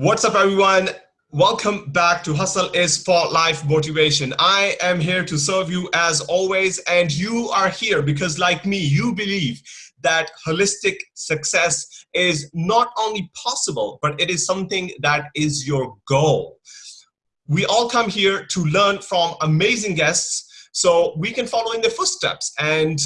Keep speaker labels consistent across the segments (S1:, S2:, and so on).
S1: What's up, everyone? Welcome back to Hustle is for Life Motivation. I am here to serve you as always, and you are here because, like me, you believe that holistic success is not only possible, but it is something that is your goal. We all come here to learn from amazing guests so we can follow in their footsteps and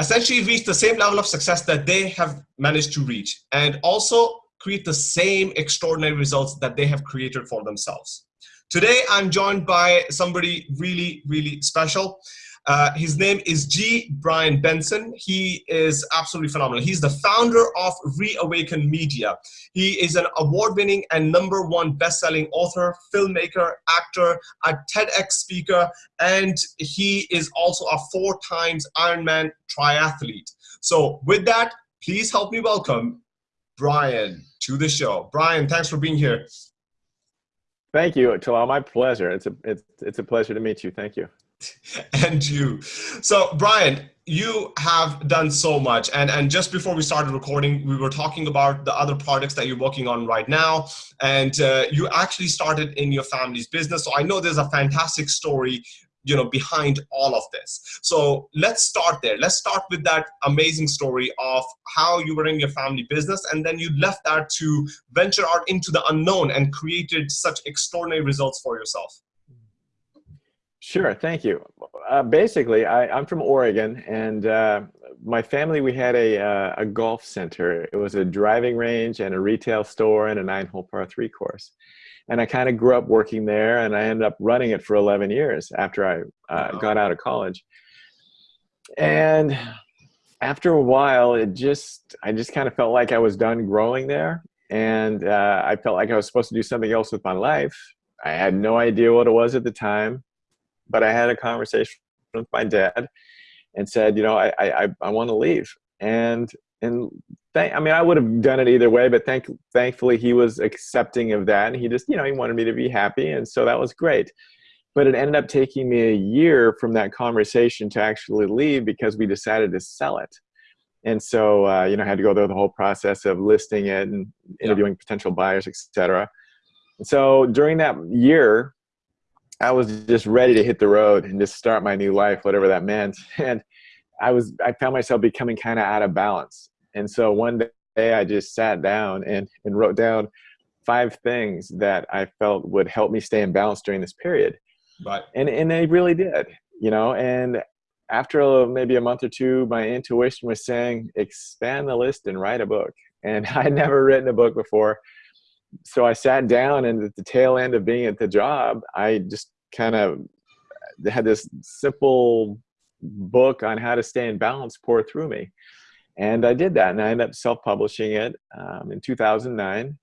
S1: essentially reach the same level of success that they have managed to reach. And also create the same extraordinary results that they have created for themselves. Today, I'm joined by somebody really, really special. Uh, his name is G. Brian Benson. He is absolutely phenomenal. He's the founder of Reawaken Media. He is an award-winning and number one best-selling author, filmmaker, actor, a TEDx speaker, and he is also a four times Ironman triathlete. So with that, please help me welcome Brian to the show. Brian, thanks for being here.
S2: Thank you, Talal. My pleasure. It's a it's it's a pleasure to meet you. Thank you.
S1: and you. So, Brian, you have done so much. And and just before we started recording, we were talking about the other projects that you're working on right now. And uh, you actually started in your family's business. So I know there's a fantastic story you know behind all of this. So let's start there. Let's start with that amazing story of how you were in your family business and then you left that to venture out into the unknown and created such extraordinary results for yourself.
S2: Sure thank you. Uh, basically I, am from oregon and uh, my family we had a, uh, a golf center. It was a driving range and a retail store and a nine hole par three course and I kind of grew up working there, and I ended up running it for 11 years after I uh, wow. got out of college. And after a while, it just I just kind of felt like I was done growing there, and uh, I felt like I was supposed to do something else with my life. I had no idea what it was at the time, but I had a conversation with my dad and said, you know, I I, I want to leave, and and th- I mean, I would have done it either way, but thank thankfully he was accepting of that, and he just you know he wanted me to be happy, and so that was great. But it ended up taking me a year from that conversation to actually leave because we decided to sell it. And so, uh, you know, I had to go through the whole process of listing it and interviewing yeah. potential buyers, etc. So during that year, I was just ready to hit the road and just start my new life, whatever that meant. And I was, I found myself becoming kind of out of balance. And so one day I just sat down and, and wrote down five things that I felt would help me stay in balance during this period.
S1: Right.
S2: And, and they really did, you know, and after a, maybe a month or two, my intuition was saying, expand the list and write a book. And I'd never written a book before. So I sat down and at the tail end of being at the job, I just kind of had this simple book on how to stay in balance pour through me. And I did that, and I ended up self-publishing it um, in 2009.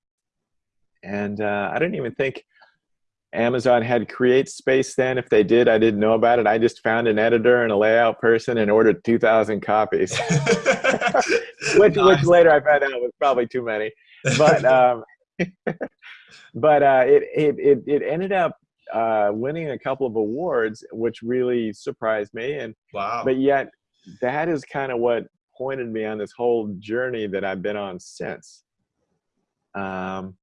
S2: And uh, I didn't even think Amazon had Create Space then. If they did, I didn't know about it. I just found an editor and a layout person and ordered 2,000 copies, which, nice. which later I found out was probably too many. But um, but uh, it, it it it ended up uh, winning a couple of awards, which really surprised me. And
S1: wow!
S2: But yet, that is kind of what pointed me on this whole journey that I've been on since. Um,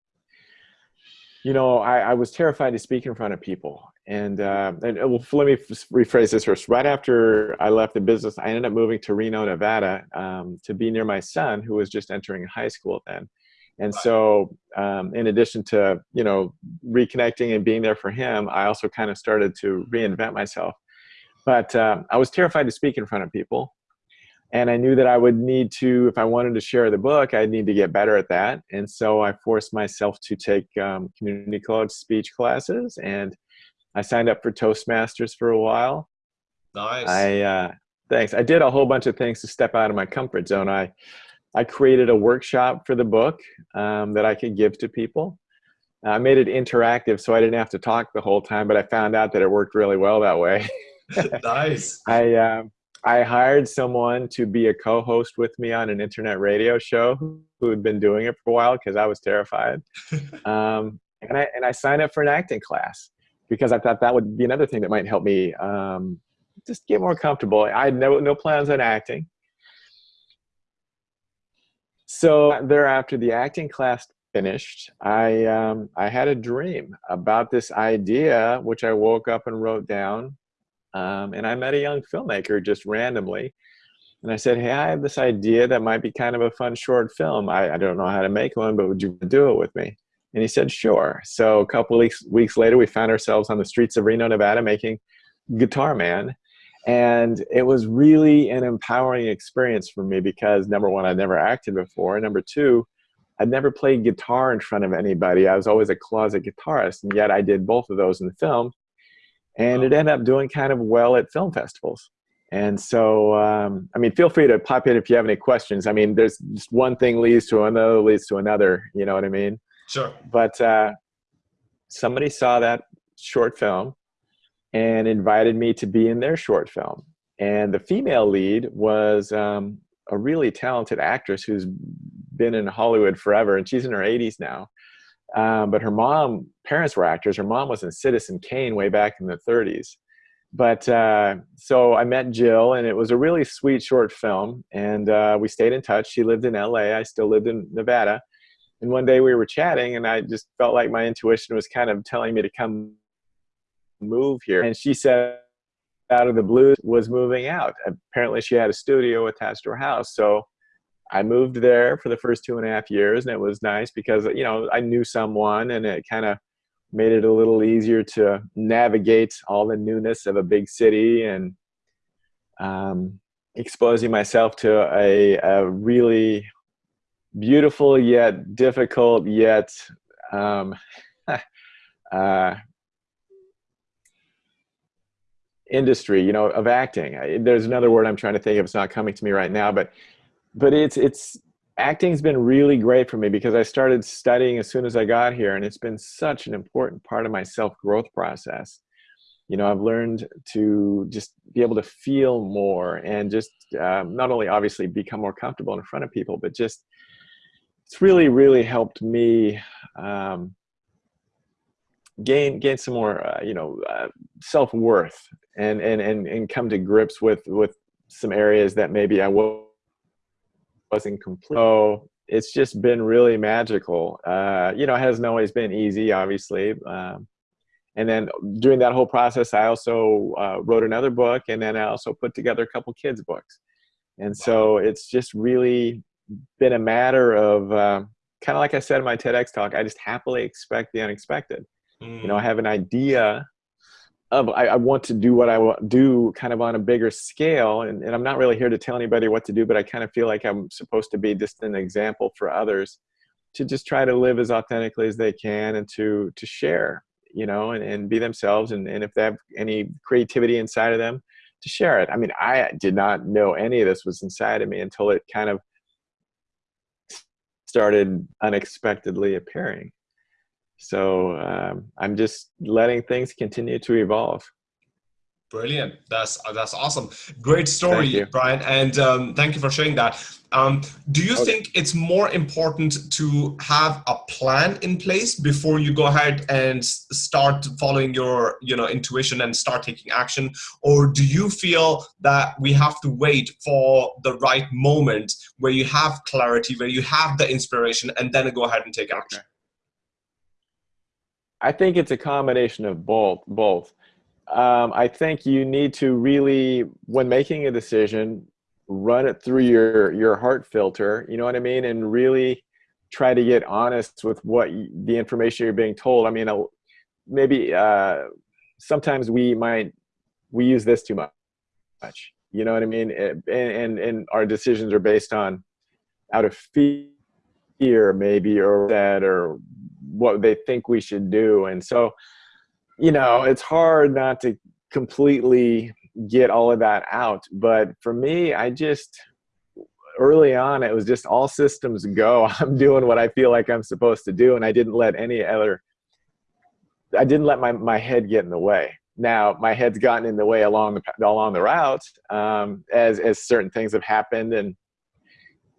S2: you know, I, I, was terrified to speak in front of people. And, uh, and uh, well, let me rephrase this first. Right after I left the business, I ended up moving to Reno, Nevada um, to be near my son, who was just entering high school then. And so, um, in addition to you know reconnecting and being there for him, I also kind of started to reinvent myself. But uh, I was terrified to speak in front of people, and I knew that I would need to, if I wanted to share the book, I'd need to get better at that. And so I forced myself to take um, community college speech classes, and I signed up for Toastmasters for a while.
S1: Nice.
S2: I uh, thanks. I did a whole bunch of things to step out of my comfort zone. I I created a workshop for the book um, that I could give to people. I made it interactive so I didn't have to talk the whole time, but I found out that it worked really well that way.
S1: nice.
S2: I um, I hired someone to be a co-host with me on an internet radio show who had been doing it for a while because I was terrified. um, and I and I signed up for an acting class because I thought that would be another thing that might help me um, just get more comfortable. I had no no plans on acting. So thereafter, the acting class finished, I um, I had a dream about this idea, which I woke up and wrote down. Um, and I met a young filmmaker just randomly, and I said, "Hey, I have this idea that might be kind of a fun short film. I, I don't know how to make one, but would you do it with me?" And he said, "Sure." So a couple weeks weeks later, we found ourselves on the streets of Reno, Nevada, making Guitar Man. And it was really an empowering experience for me because number one, I'd never acted before. And number two, I'd never played guitar in front of anybody. I was always a closet guitarist, and yet I did both of those in the film. And it ended up doing kind of well at film festivals. And so, um, I mean, feel free to pop in if you have any questions. I mean, there's just one thing leads to another, leads to another. You know what I mean?
S1: Sure.
S2: But uh, somebody saw that short film and invited me to be in their short film. And the female lead was um, a really talented actress who's been in Hollywood forever, and she's in her 80s now. Um, but her mom, parents were actors. Her mom was in Citizen Kane way back in the 30s. But uh, so I met Jill, and it was a really sweet short film. And uh, we stayed in touch. She lived in LA. I still lived in Nevada. And one day we were chatting, and I just felt like my intuition was kind of telling me to come move here. And she said, out of the blue, was moving out. Apparently, she had a studio attached to her house. So I moved there for the first two and a half years, and it was nice because you know I knew someone, and it kind of made it a little easier to navigate all the newness of a big city and um, exposing myself to a, a, really beautiful yet difficult yet um, uh, industry, you know, of acting. There's another word I'm trying to think of. It's not coming to me right now, but but it's it's acting's been really great for me because I started studying as soon as I got here, and it's been such an important part of my self growth process. You know, I've learned to just be able to feel more and just um, not only obviously become more comfortable in front of people, but just it's really really helped me um, gain gain some more uh, you know uh, self worth and and and and come to grips with with some areas that maybe I wasn't complete. So it's just been really magical. Uh, you know, it hasn't always been easy, obviously. Um, and then during that whole process, I also uh, wrote another book, and then I also put together a couple kids' books. And so it's just really been a matter of uh, kind of like I said in my TEDx talk. I just happily expect the unexpected. Mm. You know, I have an idea of I, I, want to do what I want do kind of on a bigger scale and, and I'm not really here to tell anybody what to do but I kind of feel like I'm supposed to be just an example for others to just try to live as authentically as they can and to to share you know and, and be themselves and, and if they have any creativity inside of them to share it I mean I did not know any of this was inside of me until it kind of started unexpectedly appearing so um, I'm just letting things continue to evolve.
S1: Brilliant. That's that's awesome. Great story, Brian. And um, thank you for sharing that. Um, do you okay. think it's more important to have a plan in place before you go ahead and start following your you know intuition and start taking action, or do you feel that we have to wait for the right moment where you have clarity, where you have the inspiration, and then go ahead and take action?
S2: Okay. I think it's a combination of both. Both. Um, I think you need to really, when making a decision, run it through your your heart filter. You know what I mean, and really try to get honest with what you, the information you're being told. I mean, maybe uh, sometimes we might we use this too much. You know what I mean, and and, and our decisions are based on out of fear, maybe, or that, or what they think we should do. And so, you know, it's hard not to completely get all of that out. But for me, I just, early on, it was just all systems go. I'm doing what I feel like I'm supposed to do. And I didn't let any other, I didn't let my, my head get in the way. Now my head's gotten in the way along the along the route um, as as certain things have happened and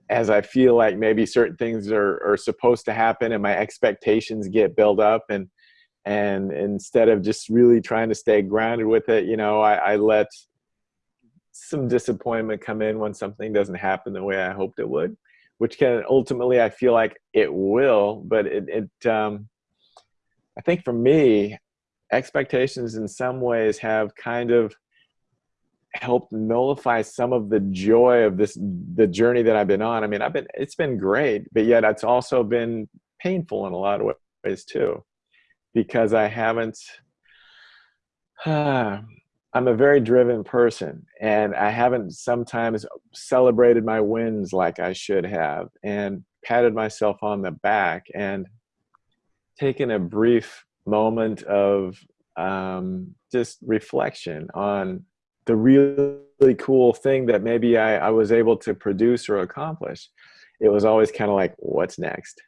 S2: as I feel like maybe certain things are, are supposed to happen and my expectations get built up and and instead of just really trying to stay grounded with it, you know, I, I let some disappointment come in when something doesn't happen the way I hoped it would. which can ultimately I feel like it will, but it, it um, I think for me, expectations in some ways have kind of helped nullify some of the joy of this the journey that I've been on. I mean, I've been it's been great, but yet it's also been painful in a lot of ways too, because I haven't. Uh, I'm a very driven person, and I haven't sometimes celebrated my wins like I should have, and patted myself on the back, and taken a brief moment of um, just reflection on the really cool thing that maybe I, I was able to produce or accomplish. It was always kind of like, what's next?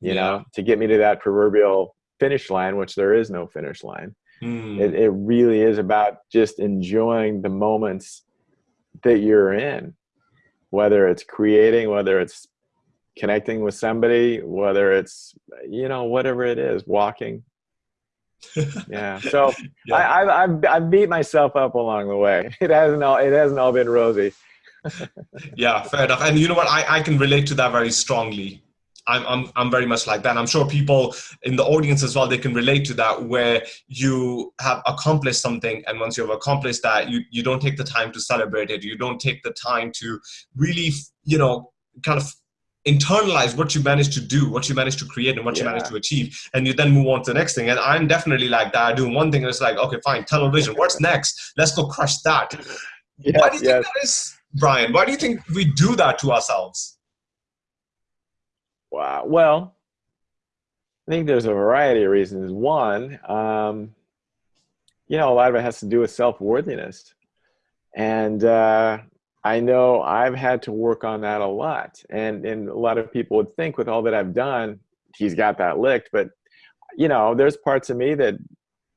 S2: You yeah. know, to get me to that proverbial finish line, which there is no finish line. Mm. It, it really is about just enjoying the moments that you're in, whether it's creating, whether it's connecting with somebody, whether it's, you know, whatever it is, walking, yeah. So yeah. I, I've, I've beat myself up along the way. It hasn't all it hasn't all been rosy.
S1: yeah, fair enough. And you know what? I, I can relate to that very strongly. I'm, I'm, I'm very much like that. I'm sure people in the audience as well, they can relate to that where you have accomplished something and once you've accomplished that, you, you don't take the time to celebrate it. You don't take the time to really, you know, kind of internalize what you managed to do, what you managed to create, and what yeah. you managed to achieve, and you then move on to the next thing. And I'm definitely like that. I do one thing, and it's like, okay, fine, television. What's next? Let's go crush that. Yes, Why do you yes. think that is, Brian? Why do you think we do that to ourselves?
S2: Wow. Well, I think there's a variety of reasons. One, um, you know, a lot of it has to do with self worthiness, and uh, I know I've had to work on that a lot. And, and a lot of people would think with all that I've done, he's got that licked. But, you know, there's parts of me that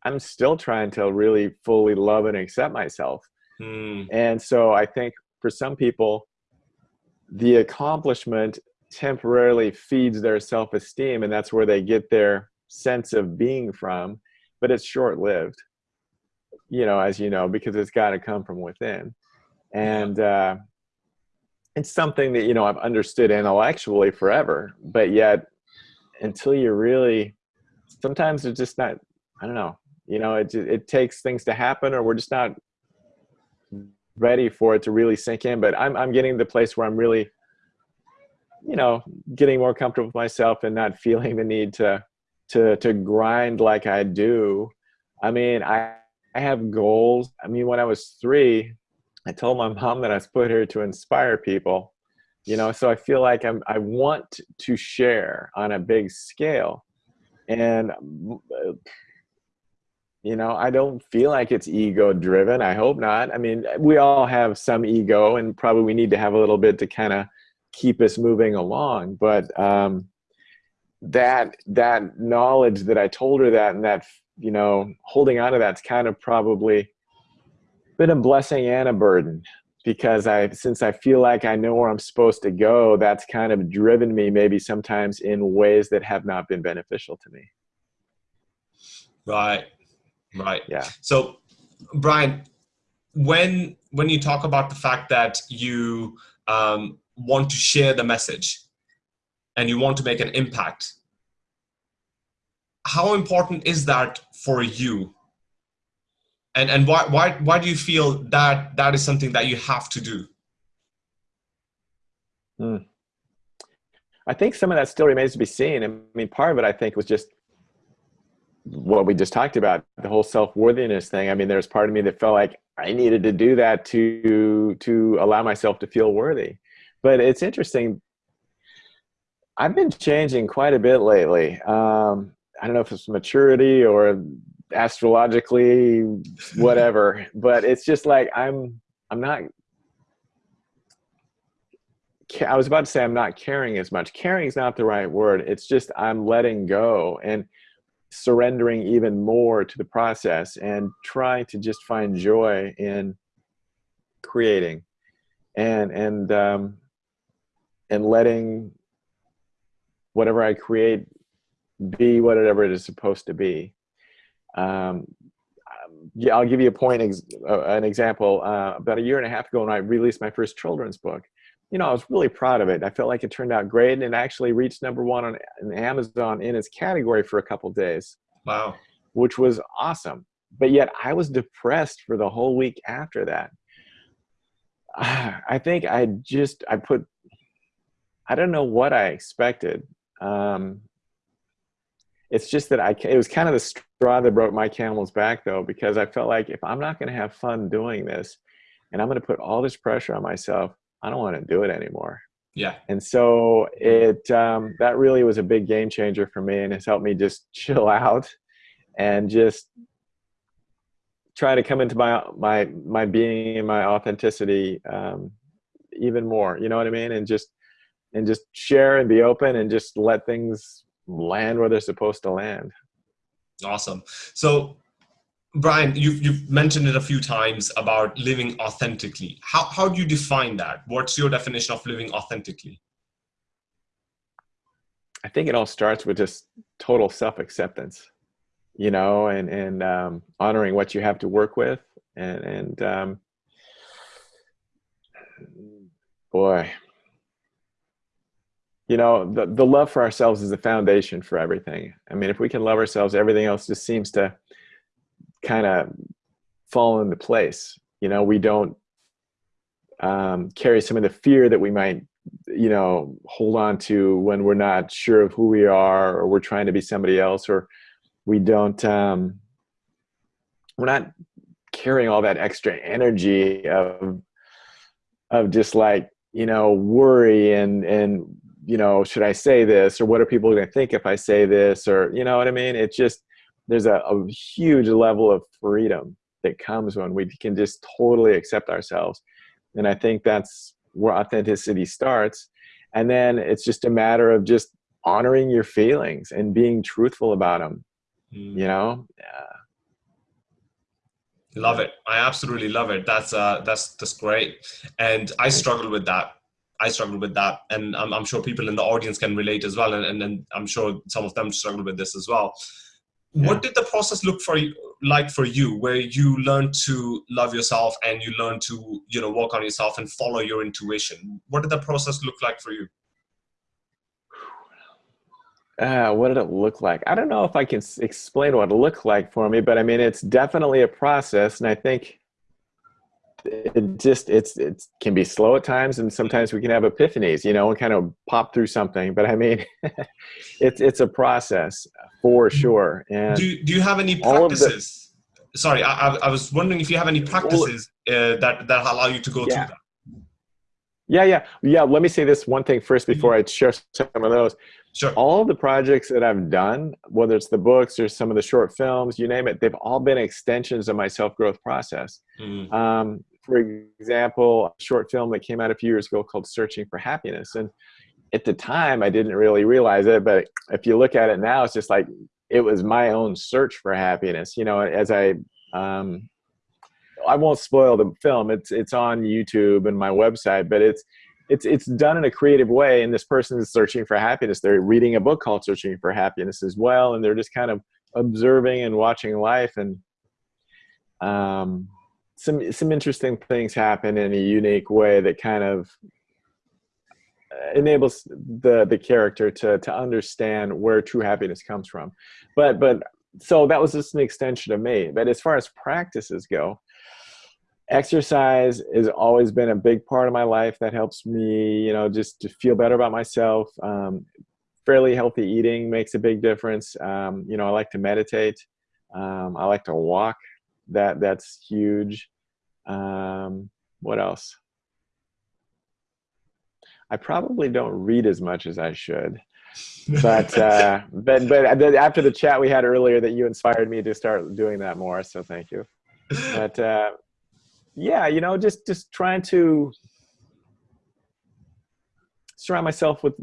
S2: I'm still trying to really fully love and accept myself. Mm. And so I think for some people, the accomplishment temporarily feeds their self-esteem and that's where they get their sense of being from but it's short-lived you know as you know because it's got to come from within and uh, it's something that you know I've understood intellectually forever, but yet until you really, sometimes it's just not. I don't know. You know, it it takes things to happen, or we're just not ready for it to really sink in. But I'm I'm getting to the place where I'm really, you know, getting more comfortable with myself and not feeling the need to to to grind like I do. I mean, I I have goals. I mean, when I was three, I told my mom that I was put here to inspire people, you know, so I feel like I'm, I want to share on a big scale. And, you know, I don't feel like it's ego driven. I hope not. I mean, we all have some ego and probably we need to have a little bit to kind of keep us moving along. But, um, that, that knowledge that I told her that and that, you know, holding on to that's kind of probably, been a blessing and a burden because I since I feel like I know where I'm supposed to go, that's kind of driven me maybe sometimes in ways that have not been beneficial to me.
S1: Right. Right.
S2: Yeah.
S1: So Brian, when when you talk about the fact that you um, want to share the message and you want to make an impact, how important is that for you and and why why why do you feel that that is something that you have to do?
S2: Hmm. i think some of that still remains to be seen. I mean part of it i think was just what we just talked about the whole self-worthiness thing. I mean there's part of me that felt like i needed to do that to to allow myself to feel worthy. But it's interesting. I've been changing quite a bit lately. Um, i don't know if it's maturity or astrologically whatever. But it's just like i'm i'm not i was about to say i'm not caring as much. Caring is not the right word. It's just i'm letting go and surrendering even more to the process and trying to just find joy in creating and and um and letting whatever i create be whatever it is supposed to be um, yeah, I'll give you a point, ex uh, an example. Uh, about a year and a half ago when I released my first children's book, you know, I was really proud of it. I felt like it turned out great and it actually reached number one on, on Amazon in its category for a couple days.
S1: Wow.
S2: Which was awesome. But yet I was depressed for the whole week after that. I think I just, I put, I don't know what I expected. Um, it's just that I, it was kind of the straw that broke my camel's back though, because I felt like if I'm not going to have fun doing this and I'm going to put all this pressure on myself, I don't want to do it anymore.
S1: Yeah.
S2: And so it, um, that really was a big game changer for me and it's helped me just chill out and just try to come into my, my, my being and my authenticity, um, even more, you know what I mean? And just, and just share and be open and just let things land where they're supposed to land.
S1: Awesome. So Brian, you've, you've mentioned it a few times about living authentically. How, how do you define that? What's your definition of living authentically?
S2: I think it all starts with just total self-acceptance, you know, and, and um, honoring what you have to work with. And, and um, boy, you know, the, the love for ourselves is the foundation for everything. I mean, if we can love ourselves, everything else just seems to kind of fall into place. You know, we don't um, carry some of the fear that we might, you know, hold on to when we're not sure of who we are or we're trying to be somebody else or we don't, um, we're not carrying all that extra energy of, of just like, you know, worry and, and, you know, should I say this or what are people going to think if I say this or, you know what I mean? It's just, there's a, a huge level of freedom that comes when we can just totally accept ourselves. And I think that's where authenticity starts. And then it's just a matter of just honoring your feelings and being truthful about them, mm. you know? Yeah.
S1: Love it. I absolutely love it. That's, uh, that's, that's great. And I struggle with that. I struggle with that. And I'm, I'm sure people in the audience can relate as well. And, and, and I'm sure some of them struggle with this as well. What did the process look for you like for you where you learned to love yourself and you learned to you know work on yourself and follow your intuition? What did the process look like for you?
S2: Uh, what did it look like? I don't know if i can explain what it looked like for me but i mean it's definitely a process. And i think it just it's it can be slow at times and sometimes we can have epiphanies you know and kind of pop through something but i mean it's it's a process for sure and
S1: do, do you have any practices the, sorry I, I was wondering if you have any practices uh, that that allow you to go yeah. through that
S2: yeah yeah yeah let me say this one thing first mm-hmm. before i share some of those
S1: Sure.
S2: All the projects that I've done, whether it's the books or some of the short films, you name it, they've all been extensions of my self-growth process. Mm. Um, for example, a short film that came out a few years ago called Searching for Happiness. And at the time, I didn't really realize it, but if you look at it now, it's just like it was my own search for happiness. You know, as I, um, I won't spoil the film. It's it's on YouTube and my website, but it's it's it's done in a creative way. And this person is searching for happiness. They're reading a book called Searching for Happiness as well, and they're just kind of observing and watching life and um, some some interesting things happen in a unique way that kind of uh, enables the the character to to understand where true happiness comes from. But but so that was just an extension of me. But as far as practices go exercise has always been a big part of my life that helps me you know just to feel better about myself. Um, fairly healthy eating makes a big difference. Um, you know i like to meditate. Um, i like to walk that that's huge um, what else? I probably don't read as much as I should. but uh, but but after the chat we had earlier, that you inspired me to start doing that more. So thank you. But uh, yeah, you know, just just trying to surround myself with.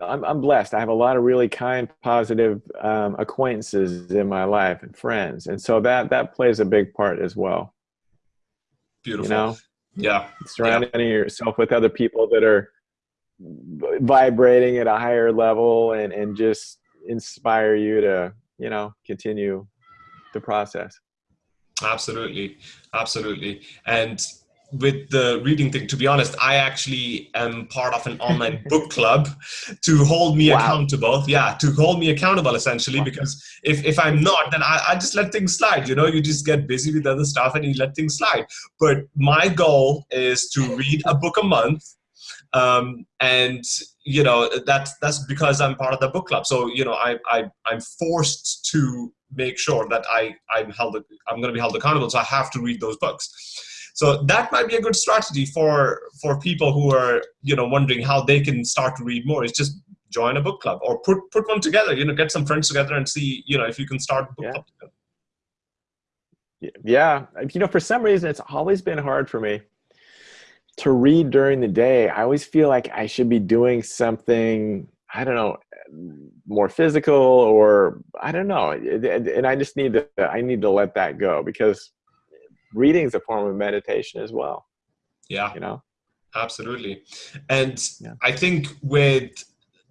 S2: I'm, I'm blessed. I have a lot of really kind, positive um, acquaintances in my life and friends, and so that that plays a big part as well.
S1: Beautiful. You know? Yeah.
S2: Surrounding yeah. yourself with other people that are vibrating at a higher level and, and just inspire you to, you know, continue the process.
S1: Absolutely. Absolutely. And with the reading thing, to be honest, I actually am part of an online book club to hold me wow. accountable. Yeah, to hold me accountable essentially, because if, if I'm not, then I, I just let things slide. You know, you just get busy with other stuff and you let things slide. But my goal is to read a book a month. Um, and you know that's that's because I'm part of the book club. So you know I, I I'm forced to make sure that I I'm held I'm going to be held accountable. So I have to read those books. So that might be a good strategy for for people who are you know wondering how they can start to read more. Is just join a book club or put put one together. You know, get some friends together and see you know if you can start a book
S2: yeah.
S1: club. Together.
S2: Yeah, you know, for some reason it's always been hard for me to read during the day. I always feel like I should be doing something. I don't know more physical or I don't know. And I just need to, I need to let that go because reading is a form of meditation as well.
S1: Yeah.
S2: You know?
S1: Absolutely. And yeah. I think with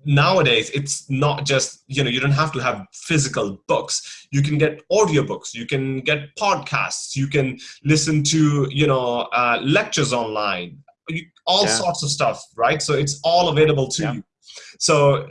S1: nowadays it's not just you know you don't have to have physical books you can get audiobooks you can get podcasts you can listen to you know uh, lectures online all yeah. sorts of stuff right so it's all available to yeah. you so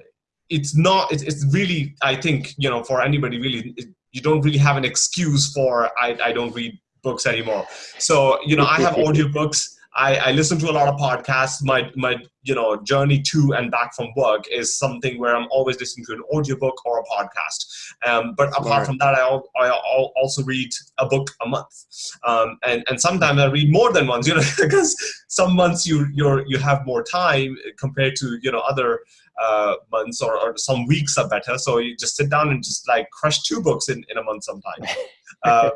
S1: it's not it's, it's really i think you know for anybody really it, you don't really have an excuse for i, I don't read books anymore. So, you know, I have audiobooks. I, I listen to a lot of podcasts. My, my, you know, journey to and back from work is something where I'm always listening to an audiobook or a podcast. Um, but apart right. from that, I, I also read a book a month. Um, and, and sometimes I read more than once, you know, because some months you, you're, you have more time compared to, you know, other uh, months or, or some weeks are better. So you just sit down and just like crush two books in, in a month sometimes. Uh,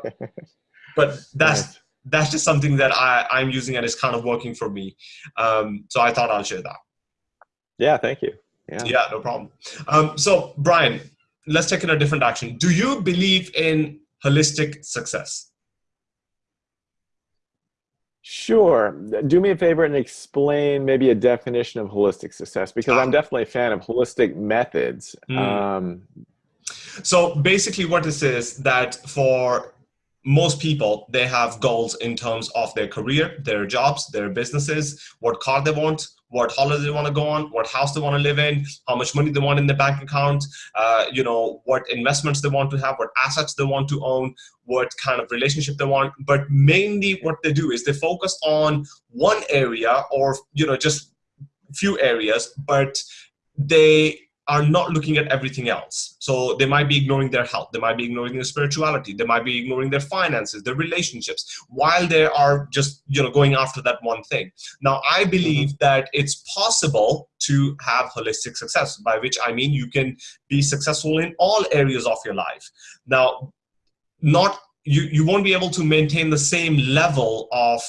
S1: but that's right. that's just something that I, I'm using and it's kind of working for me. Um, so I thought I'll share that.
S2: Yeah, thank you.
S1: Yeah, yeah no problem. Um, so Brian, let's take it a different action. Do you believe in holistic success?
S2: Sure. Do me a favor and explain maybe a definition of holistic success because I'm ah. definitely a fan of holistic methods. Mm. Um,
S1: so basically what this is that for most people they have goals in terms of their career their jobs their businesses what car they want what holiday they want to go on what house they want to live in how much money they want in their bank account uh, you know what investments they want to have what assets they want to own what kind of relationship they want. But mainly what they do is they focus on one area or you know just few areas but they are not looking at everything else. So they might be ignoring their health, they might be ignoring their spirituality, they might be ignoring their finances, their relationships, while they are just you know going after that one thing. Now I believe mm-hmm. that it's possible to have holistic success, by which I mean you can be successful in all areas of your life. Now, not you, you won't be able to maintain the same level of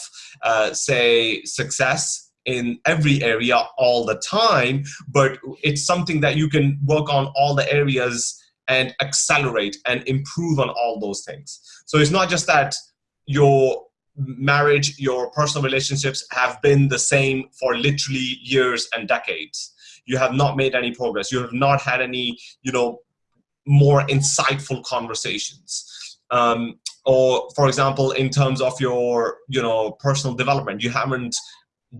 S1: uh, say success in every area all the time, but it's something that you can work on all the areas and accelerate and improve on all those things. So it's not just that your marriage, your personal relationships have been the same for literally years and decades. You have not made any progress. You have not had any, you know, more insightful conversations. Um, or for example, in terms of your, you know, personal development, you haven't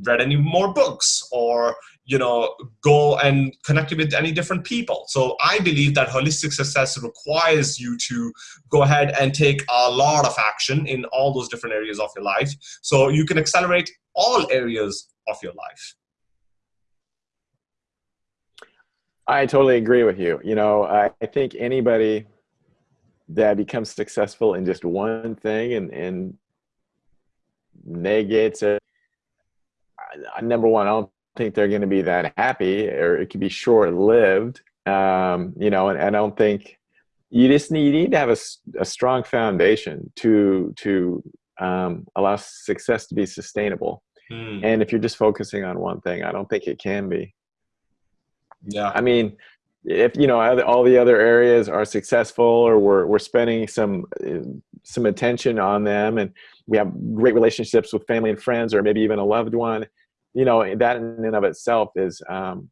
S1: read any more books or you know go and connect with any different people. So i believe that holistic success requires you to go ahead and take a lot of action in all those different areas of your life. So you can accelerate all areas of your life.
S2: I totally agree with you. You know i, think anybody that becomes successful in just one thing and and negates it number one, I don't think they're going to be that happy, or it could be short lived. Um, you know, and, and, I don't think you just need, you need to have a, a strong foundation to to um, allow success to be sustainable. Mm. And if you're just focusing on one thing, I don't think it can be.
S1: Yeah.
S2: I mean, if you know all the other areas are successful or we're, we're spending some some attention on them and we have great relationships with family and friends or maybe even a loved one you know that in and of itself is um,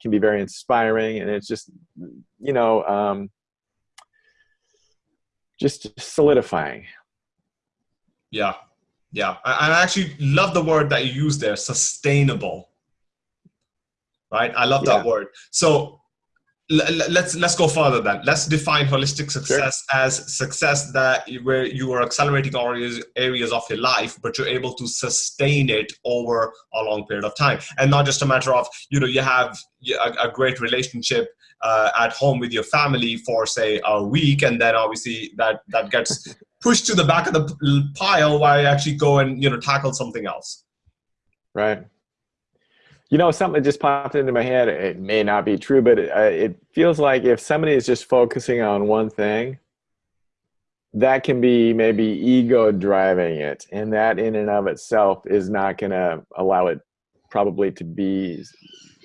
S2: can be very inspiring and it's just you know um, just solidifying
S1: yeah Yeah, I, I actually love the word that you use there, sustainable. Right, I love yeah. that word. So let's let's go further then. Let's define holistic success sure. as success that where you are accelerating areas areas of your life but you're able to sustain it over a long period of time. And not just a matter of you know you have a, a great relationship uh, at home with your family for say a week and then obviously that that gets pushed to the back of the pile while you actually go and you know tackle something else.
S2: Right you know, something just popped into my head. It may not be true, but it, uh, it feels like if somebody is just focusing on one thing, that can be maybe ego driving it. And that in and of itself is not going to allow it probably to be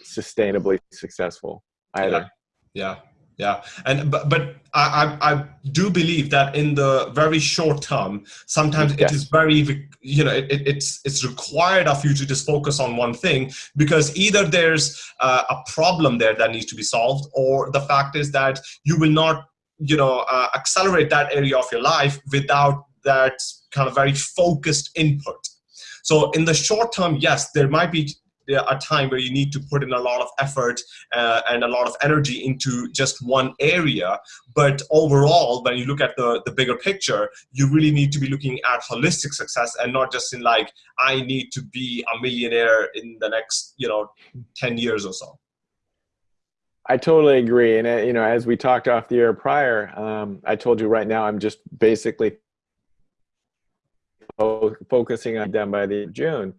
S2: sustainably successful either.
S1: Yeah. yeah yeah and but, but I, I do believe that in the very short term sometimes yes. it is very you know it, it's it's required of you to just focus on one thing because either there's uh, a problem there that needs to be solved or the fact is that you will not you know uh, accelerate that area of your life without that kind of very focused input so in the short term yes there might be a time where you need to put in a lot of effort uh, and a lot of energy into just one area. But overall, when you look at the, the bigger picture, you really need to be looking at holistic success and not just in like, I need to be a millionaire in the next, you know, 10 years or so.
S2: I totally agree. And, uh, you know, as we talked off the air prior, um, I told you right now, I'm just basically focusing on them by the June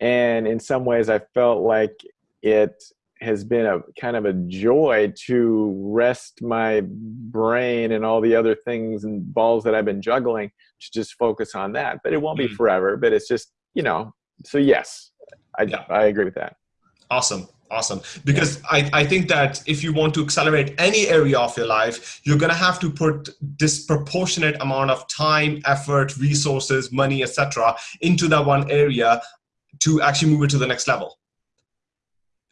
S2: and in some ways i felt like it has been a kind of a joy to rest my brain and all the other things and balls that i've been juggling to just focus on that. But it won't be mm-hmm. forever but it's just you know so yes i, yeah. I agree with that.
S1: Awesome. Awesome. Because I, I think that if you want to accelerate any area of your life you're going to have to put disproportionate amount of time effort resources money etc into that one area to actually move it to the next level.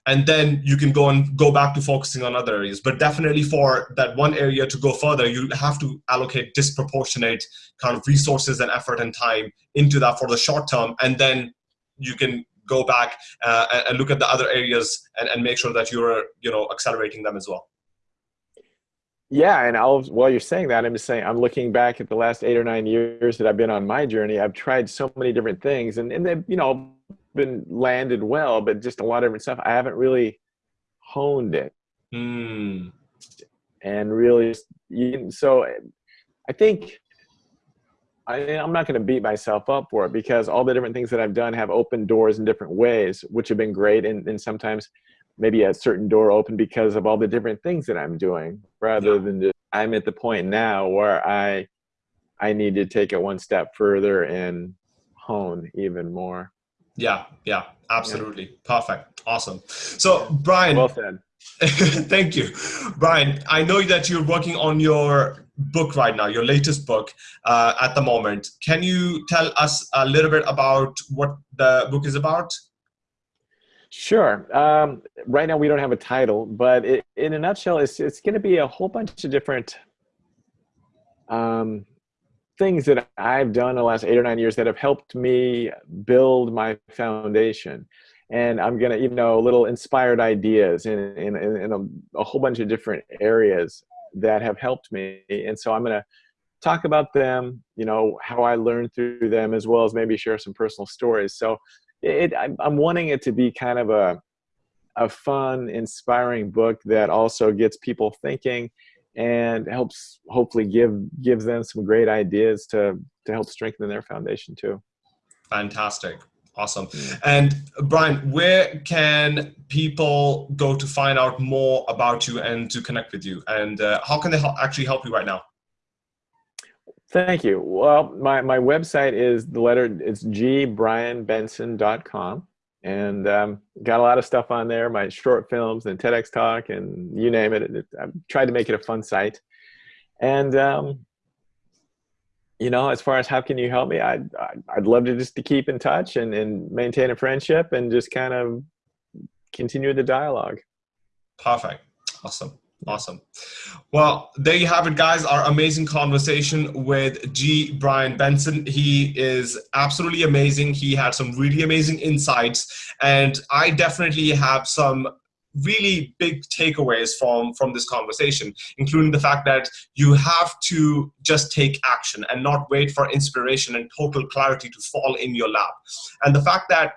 S1: And then you can go and go back to focusing on other areas. But definitely for that one area to go further you have to allocate disproportionate kind of resources and effort and time into that for the short term. And then you can go back uh, and look at the other areas and, and make sure that you're you know accelerating them as well.
S2: Yeah, and I'll, while you're saying that, I'm just saying I'm looking back at the last eight or nine years that I've been on my journey. I've tried so many different things, and and you know been landed well, but just a lot of different stuff. I haven't really honed it,
S1: mm.
S2: and really, so I think I, am not going to beat myself up for it because all the different things that I've done have opened doors in different ways, which have been great, and, and sometimes maybe a certain door open because of all the different things that I'm doing rather yeah. than just I'm at the point now where I I need to take it one step further and hone even more.
S1: Yeah, yeah, absolutely. Yeah. Perfect. Awesome. So Brian
S2: Well said.
S1: thank you. Brian, I know that you're working on your book right now, your latest book uh, at the moment. Can you tell us a little bit about what the book is about?
S2: Sure. Um, right now we don't have a title, but it, in a nutshell, it's, it's going to be a whole bunch of different um, things that I've done the last eight or nine years that have helped me build my foundation. And I'm going to, you know, little inspired ideas in, in, in a, a whole bunch of different areas that have helped me. And so I'm going to talk about them, you know, how I learned through them, as well as maybe share some personal stories. So it, I'm wanting it to be kind of a, a fun, inspiring book that also gets people thinking and helps hopefully give gives them some great ideas to to help strengthen their foundation too.
S1: Fantastic. Awesome. And Brian, where can people go to find out more about you and to connect with you? And uh, how can they help, actually help you right now?
S2: Thank you. Well, my, my website is the letter, it's gbrianbenson.com. And um, got a lot of stuff on there, my short films and TEDx talk and you name it. I've tried to make it a fun site. And, um, you know, as far as how can you help me, I'd, I'd love to just to keep in touch and, and maintain a friendship and just kind of continue the dialogue.
S1: Perfect. Awesome. Awesome. Well, there you have it, guys. Our amazing conversation with G. Brian Benson. He is absolutely amazing. He had some really amazing insights, and I definitely have some really big takeaways from from this conversation including the fact that you have to just take action and not wait for inspiration and total clarity to fall in your lap and the fact that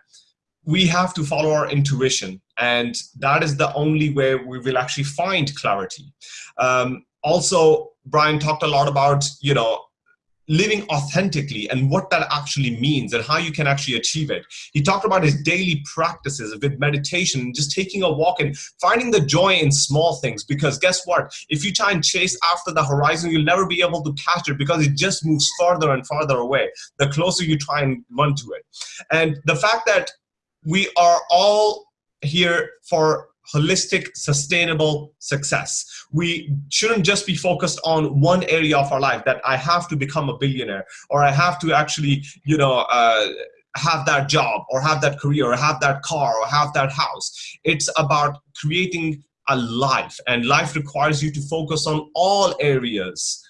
S1: we have to follow our intuition and that is the only way we will actually find clarity um, also brian talked a lot about you know living authentically and what that actually means and how you can actually achieve it. He talked about his daily practices with meditation, just taking a walk and finding the joy in small things because guess what? If you try and chase after the horizon, you'll never be able to catch it because it just moves farther and farther away the closer you try and run to it. And the fact that we are all here for holistic, sustainable success. We shouldn't just be focused on one area of our life that I have to become a billionaire or I have to actually, you know, uh, have that job or have that career or have that car or have that house. It's about creating a life and life requires you to focus on all areas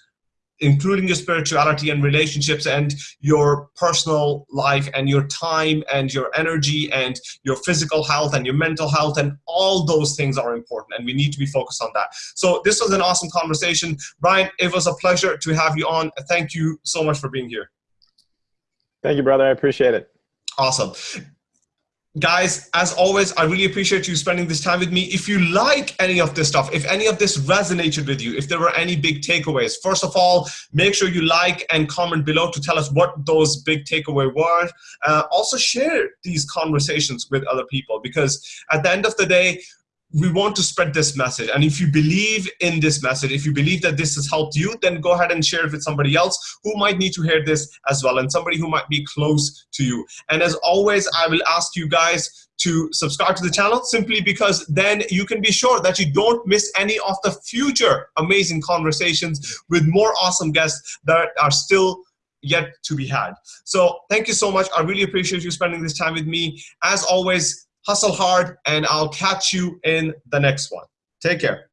S1: including your spirituality and relationships and your personal life and your time and your energy and your physical health and your mental health and all those things are important and we need to be focused on that. So this was an awesome conversation. Brian, it was a pleasure to have you on. Thank you so much for being here.
S2: Thank you, brother. I appreciate it.
S1: Awesome guys as always i really appreciate you spending this time with me. If you like any of this stuff if any of this resonated with you if there were any big takeaways first of all make sure you like and comment below to tell us what those big takeaway were. Uh, also share these conversations with other people because at the end of the day we want to spread this message. And if you believe in this message, if you believe that this has helped you, then go ahead and share it with somebody else who might need to hear this as well and somebody who might be close to you. And as always, I will ask you guys to subscribe to the channel simply because then you can be sure that you don't miss any of the future amazing conversations with more awesome guests that are still yet to be had. So thank you so much. I really appreciate you spending this time with me. As always, hustle hard, and I'll catch you in the next one. Take care.